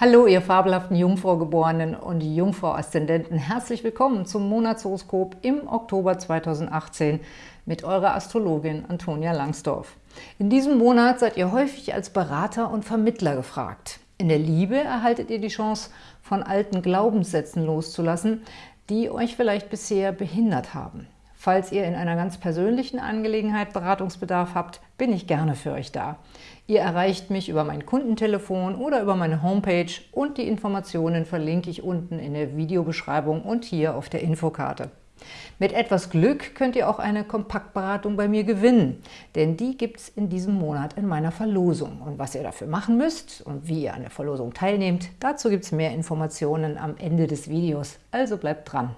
Hallo, ihr fabelhaften Jungfrau-Geborenen und Jungfrau-Aszendenten. Herzlich willkommen zum Monatshoroskop im Oktober 2018 mit eurer Astrologin Antonia Langsdorf. In diesem Monat seid ihr häufig als Berater und Vermittler gefragt. In der Liebe erhaltet ihr die Chance, von alten Glaubenssätzen loszulassen, die euch vielleicht bisher behindert haben. Falls ihr in einer ganz persönlichen Angelegenheit Beratungsbedarf habt, bin ich gerne für euch da. Ihr erreicht mich über mein Kundentelefon oder über meine Homepage und die Informationen verlinke ich unten in der Videobeschreibung und hier auf der Infokarte. Mit etwas Glück könnt ihr auch eine Kompaktberatung bei mir gewinnen, denn die gibt es in diesem Monat in meiner Verlosung. Und was ihr dafür machen müsst und wie ihr an der Verlosung teilnehmt, dazu gibt es mehr Informationen am Ende des Videos, also bleibt dran.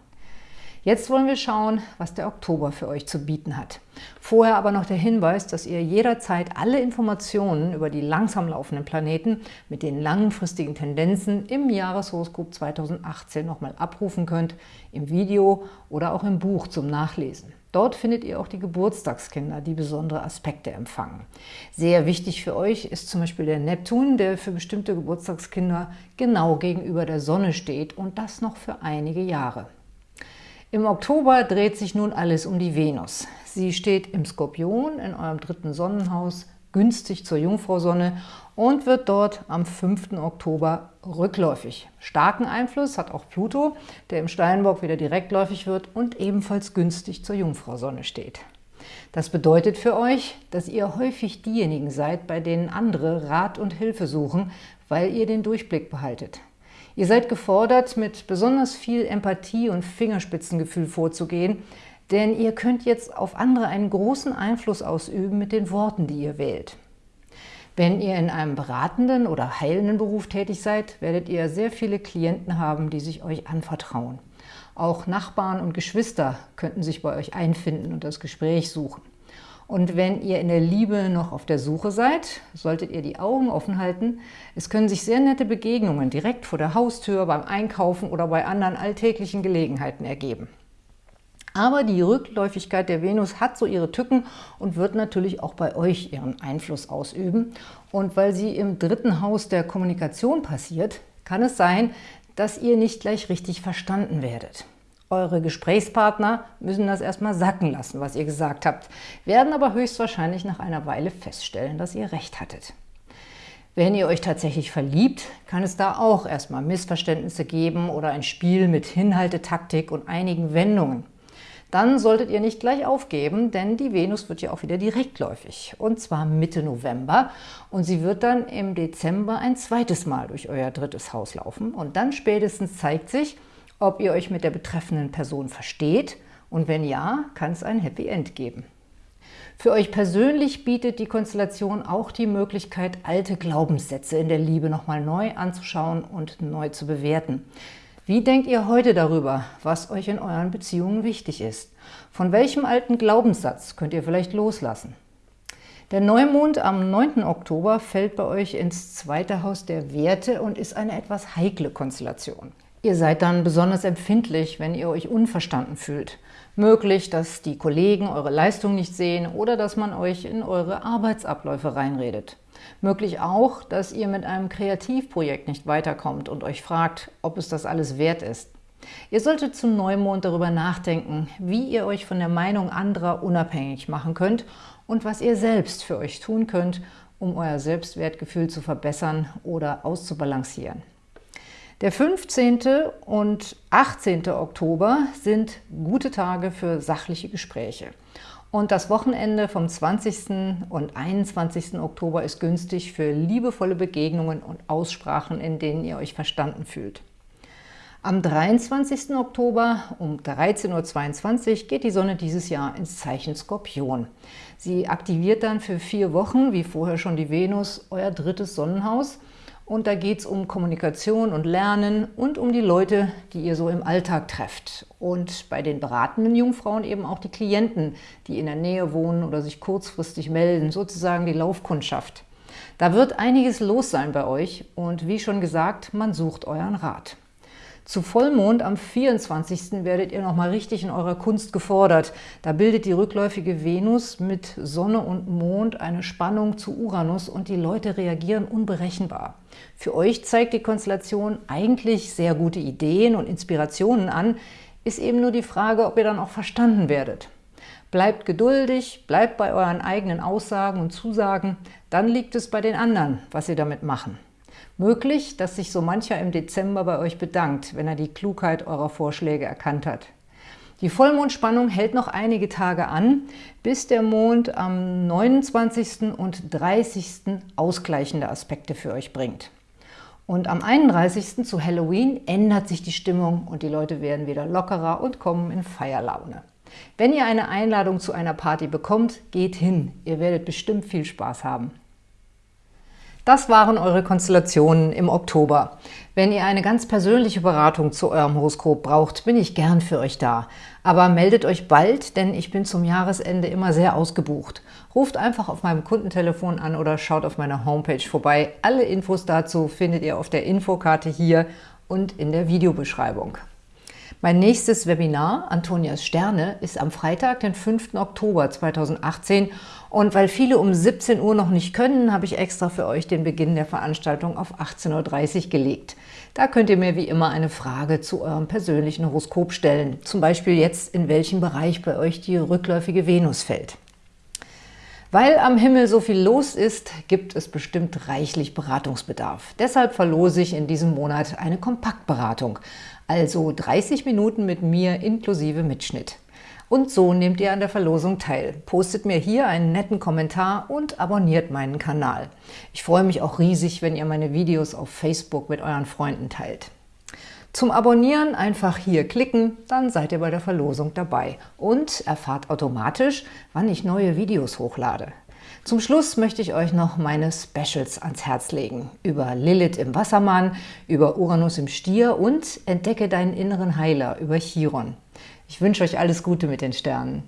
Jetzt wollen wir schauen, was der Oktober für euch zu bieten hat. Vorher aber noch der Hinweis, dass ihr jederzeit alle Informationen über die langsam laufenden Planeten mit den langfristigen Tendenzen im Jahreshoroskop 2018 nochmal abrufen könnt, im Video oder auch im Buch zum Nachlesen. Dort findet ihr auch die Geburtstagskinder, die besondere Aspekte empfangen. Sehr wichtig für euch ist zum Beispiel der Neptun, der für bestimmte Geburtstagskinder genau gegenüber der Sonne steht und das noch für einige Jahre. Im Oktober dreht sich nun alles um die Venus. Sie steht im Skorpion in eurem dritten Sonnenhaus, günstig zur Jungfrau-Sonne und wird dort am 5. Oktober rückläufig. Starken Einfluss hat auch Pluto, der im Steinbock wieder direktläufig wird und ebenfalls günstig zur Jungfrau-Sonne steht. Das bedeutet für euch, dass ihr häufig diejenigen seid, bei denen andere Rat und Hilfe suchen, weil ihr den Durchblick behaltet. Ihr seid gefordert, mit besonders viel Empathie und Fingerspitzengefühl vorzugehen, denn ihr könnt jetzt auf andere einen großen Einfluss ausüben mit den Worten, die ihr wählt. Wenn ihr in einem beratenden oder heilenden Beruf tätig seid, werdet ihr sehr viele Klienten haben, die sich euch anvertrauen. Auch Nachbarn und Geschwister könnten sich bei euch einfinden und das Gespräch suchen. Und wenn ihr in der Liebe noch auf der Suche seid, solltet ihr die Augen offen halten. Es können sich sehr nette Begegnungen direkt vor der Haustür, beim Einkaufen oder bei anderen alltäglichen Gelegenheiten ergeben. Aber die Rückläufigkeit der Venus hat so ihre Tücken und wird natürlich auch bei euch ihren Einfluss ausüben. Und weil sie im dritten Haus der Kommunikation passiert, kann es sein, dass ihr nicht gleich richtig verstanden werdet. Eure Gesprächspartner müssen das erstmal sacken lassen, was ihr gesagt habt, werden aber höchstwahrscheinlich nach einer Weile feststellen, dass ihr recht hattet. Wenn ihr euch tatsächlich verliebt, kann es da auch erstmal Missverständnisse geben oder ein Spiel mit Hinhaltetaktik und einigen Wendungen. Dann solltet ihr nicht gleich aufgeben, denn die Venus wird ja auch wieder direktläufig, und zwar Mitte November. Und sie wird dann im Dezember ein zweites Mal durch euer drittes Haus laufen. Und dann spätestens zeigt sich, ob ihr euch mit der betreffenden Person versteht und wenn ja, kann es ein Happy End geben. Für euch persönlich bietet die Konstellation auch die Möglichkeit, alte Glaubenssätze in der Liebe nochmal neu anzuschauen und neu zu bewerten. Wie denkt ihr heute darüber, was euch in euren Beziehungen wichtig ist? Von welchem alten Glaubenssatz könnt ihr vielleicht loslassen? Der Neumond am 9. Oktober fällt bei euch ins zweite Haus der Werte und ist eine etwas heikle Konstellation. Ihr seid dann besonders empfindlich, wenn ihr euch unverstanden fühlt. Möglich, dass die Kollegen eure Leistung nicht sehen oder dass man euch in eure Arbeitsabläufe reinredet. Möglich auch, dass ihr mit einem Kreativprojekt nicht weiterkommt und euch fragt, ob es das alles wert ist. Ihr solltet zum Neumond darüber nachdenken, wie ihr euch von der Meinung anderer unabhängig machen könnt und was ihr selbst für euch tun könnt, um euer Selbstwertgefühl zu verbessern oder auszubalancieren. Der 15. und 18. Oktober sind gute Tage für sachliche Gespräche. Und das Wochenende vom 20. und 21. Oktober ist günstig für liebevolle Begegnungen und Aussprachen, in denen ihr euch verstanden fühlt. Am 23. Oktober um 13.22 Uhr geht die Sonne dieses Jahr ins Zeichen Skorpion. Sie aktiviert dann für vier Wochen, wie vorher schon die Venus, euer drittes Sonnenhaus – und da geht es um Kommunikation und Lernen und um die Leute, die ihr so im Alltag trefft. Und bei den beratenden Jungfrauen eben auch die Klienten, die in der Nähe wohnen oder sich kurzfristig melden, sozusagen die Laufkundschaft. Da wird einiges los sein bei euch und wie schon gesagt, man sucht euren Rat. Zu Vollmond am 24. werdet ihr nochmal richtig in eurer Kunst gefordert. Da bildet die rückläufige Venus mit Sonne und Mond eine Spannung zu Uranus und die Leute reagieren unberechenbar. Für euch zeigt die Konstellation eigentlich sehr gute Ideen und Inspirationen an, ist eben nur die Frage, ob ihr dann auch verstanden werdet. Bleibt geduldig, bleibt bei euren eigenen Aussagen und Zusagen, dann liegt es bei den anderen, was sie damit machen. Möglich, dass sich so mancher im Dezember bei euch bedankt, wenn er die Klugheit eurer Vorschläge erkannt hat. Die Vollmondspannung hält noch einige Tage an, bis der Mond am 29. und 30. ausgleichende Aspekte für euch bringt. Und am 31. zu Halloween ändert sich die Stimmung und die Leute werden wieder lockerer und kommen in Feierlaune. Wenn ihr eine Einladung zu einer Party bekommt, geht hin. Ihr werdet bestimmt viel Spaß haben. Das waren eure Konstellationen im Oktober. Wenn ihr eine ganz persönliche Beratung zu eurem Horoskop braucht, bin ich gern für euch da. Aber meldet euch bald, denn ich bin zum Jahresende immer sehr ausgebucht. Ruft einfach auf meinem Kundentelefon an oder schaut auf meiner Homepage vorbei. Alle Infos dazu findet ihr auf der Infokarte hier und in der Videobeschreibung. Mein nächstes Webinar, Antonias Sterne, ist am Freitag, den 5. Oktober 2018 und weil viele um 17 Uhr noch nicht können, habe ich extra für euch den Beginn der Veranstaltung auf 18.30 Uhr gelegt. Da könnt ihr mir wie immer eine Frage zu eurem persönlichen Horoskop stellen, zum Beispiel jetzt, in welchem Bereich bei euch die rückläufige Venus fällt. Weil am Himmel so viel los ist, gibt es bestimmt reichlich Beratungsbedarf. Deshalb verlose ich in diesem Monat eine Kompaktberatung, also 30 Minuten mit mir inklusive Mitschnitt. Und so nehmt ihr an der Verlosung teil. Postet mir hier einen netten Kommentar und abonniert meinen Kanal. Ich freue mich auch riesig, wenn ihr meine Videos auf Facebook mit euren Freunden teilt. Zum Abonnieren einfach hier klicken, dann seid ihr bei der Verlosung dabei und erfahrt automatisch, wann ich neue Videos hochlade. Zum Schluss möchte ich euch noch meine Specials ans Herz legen. Über Lilith im Wassermann, über Uranus im Stier und Entdecke deinen inneren Heiler über Chiron. Ich wünsche euch alles Gute mit den Sternen.